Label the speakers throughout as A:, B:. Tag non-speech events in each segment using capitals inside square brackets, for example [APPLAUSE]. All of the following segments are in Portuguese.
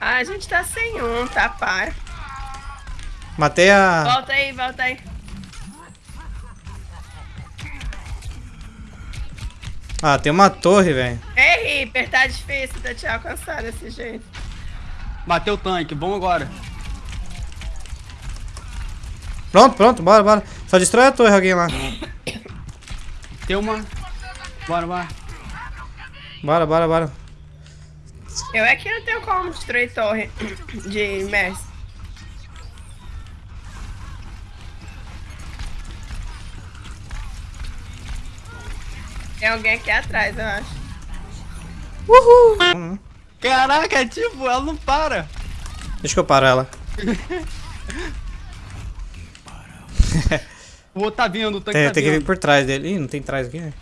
A: a gente tá sem um, tá, par.
B: Matei a...
A: Volta aí, volta aí.
B: Ah, tem uma torre, velho.
A: Ei, Reaper, tá difícil de te alcançar desse jeito.
C: Matei o tanque, vamos agora.
B: Pronto, pronto, bora, bora. Só destrói a torre alguém lá.
C: Tem uma. Bora, bora.
B: Bora, bora, bora.
A: Eu é que não tenho como destruir torre de Mercy. Tem alguém aqui atrás, eu acho.
B: Uhul.
C: Caraca, tipo, ela não para.
B: Deixa que eu paro ela. [LAUGHS]
C: O outro tá vindo, o tanque
B: Tem,
C: tá
B: tem que vir
C: vindo.
B: por trás dele. Ih, não tem trás aqui, né?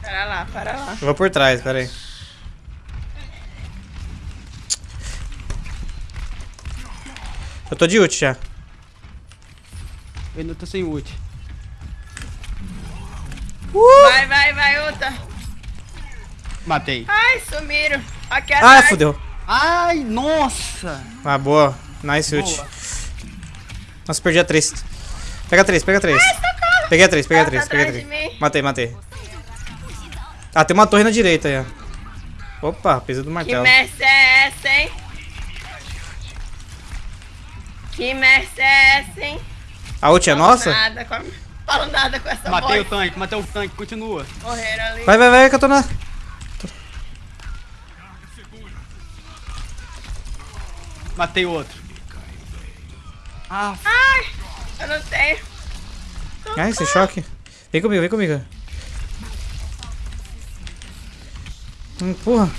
A: Para lá, para lá.
B: Eu vou por trás, pera aí. Eu tô de ult já.
C: Eu ainda tô sem ult.
A: Vai, vai, vai, Uta.
C: Matei.
A: Ai, sumiram. Aqui
B: Ah,
A: atrás.
B: fodeu.
C: Ai, nossa.
B: Ah, boa. Nice ult.
C: Boa.
B: Nossa, perdi a 3. Pega 3, pega 3. Peguei a 3, peguei a
A: Tá
B: 3, peguei a
A: atrás
B: 3.
A: de mim.
B: Matei, matei. Ah, tem uma torre na direita aí, ó. Opa, peso do
A: Que
B: martelo.
A: merce é Que merce é essa, hein?
B: A ult é nossa?
A: Nada com. Falo nada com essa
C: Matei o
A: voz.
C: tanque, matei o tanque, continua.
A: Morreram ali.
B: Vai, vai, vai, que eu tô na...
C: Matei o outro. Ah,
A: Ai, eu não tenho.
B: Ai, esse choque. Vem comigo, vem comigo. Empurra.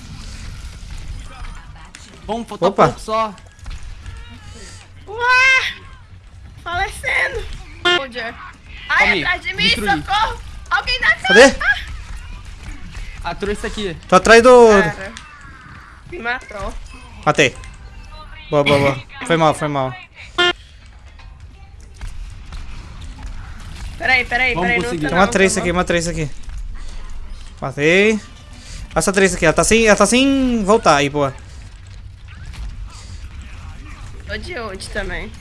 C: vamos faltar
B: Opa.
C: pouco só.
A: Ué! Falecendo. Soldier. Ai,
C: Calma aí,
A: atrás de mim,
C: destruí.
A: socorro! Alguém dá
B: Cadê?
C: Ah, trouxe aqui.
B: Tô atrás do...
A: Cara, me matou.
B: Matei. Boa, boa, boa. Foi mal, foi mal.
A: Peraí, peraí,
C: Vamos
A: peraí.
C: conseguir.
A: Não
B: Tem
A: tá
B: uma 3
A: não,
B: aqui,
A: tá
B: uma 3 aqui. Matei. Essa 3 aqui, ela tá sem, ela tá sem voltar aí, boa.
A: Tô de ult também.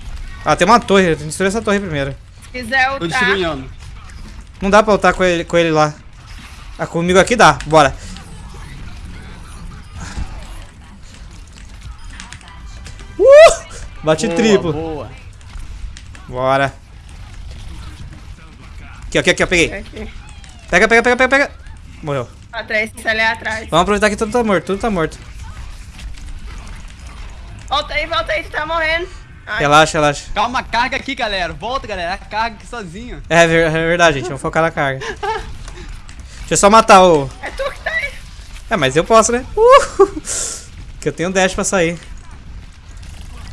B: Ah, tem uma torre, tem que destruir essa torre primeiro.
A: Se quiser
C: Tô
A: ultar,
C: destruindo.
B: Não dá pra ultar com ele, com ele lá. Ah, comigo aqui dá, bora. Uh! Bate
C: Boa,
B: triplo.
C: Boa.
B: Bora. Aqui, aqui, aqui, eu peguei.
A: aqui.
B: Pega, pega, pega, pega, pega. Morreu.
A: Atrás, se ali atrás.
B: Vamos aproveitar que tudo tá morto, tudo tá morto.
A: Volta aí, volta aí, tu tá morrendo. Ai,
B: Relaxa, relaxa.
C: Calma, carga aqui, galera. Volta, galera. Carga aqui sozinho.
B: É, ver- é verdade, gente. Vamos focar na carga. Deixa eu só matar o...
A: é tu que tá aí.
B: É, mas eu posso, né? Uh! Que eu tenho dash pra sair.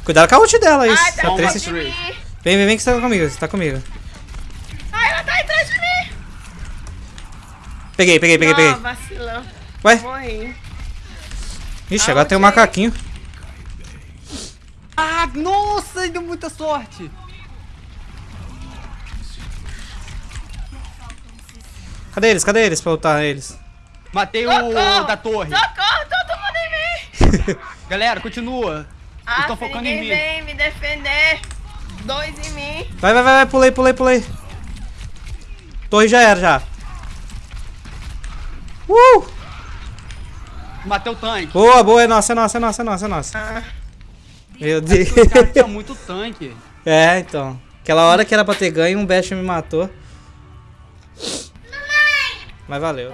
B: Cuidado com a ult dela, isso.
A: Ai, tá
B: A
A: atrás
B: Tracy-
A: de.
B: Vem, vem, vem que você tá comigo, você tá comigo.
A: Ai, ela tá atrás de mim.
B: Peguei, peguei, peguei,
A: Não,
B: peguei.
A: vacilão.
B: Ué?
A: Morri.
B: Ixi, agora tem um macaquinho.
C: Ah, nossa, deu muita sorte.
B: Cadê eles? Cadê eles pra lutar eles?
C: Matei o
A: Socorro!
C: da torre.
A: Socorro, todo mundo em mim. [LAUGHS]
C: Galera, continua.
A: Ah,
C: tão focando em mim.
A: vem me defender. Dois em mim.
B: Vai, vai, vai, vai, pulei, pulei, pulei. Torre já era, já. Uh!
C: Matei o tanque.
B: Boa, boa, é nossa, é nossa, é nossa, é nossa, é nossa.
A: Ah,
B: Meu Deus.
C: O cara tinha muito tanque. [LAUGHS]
B: É, então. Aquela hora que era pra ter ganho, um Bash me matou. Mas valeu.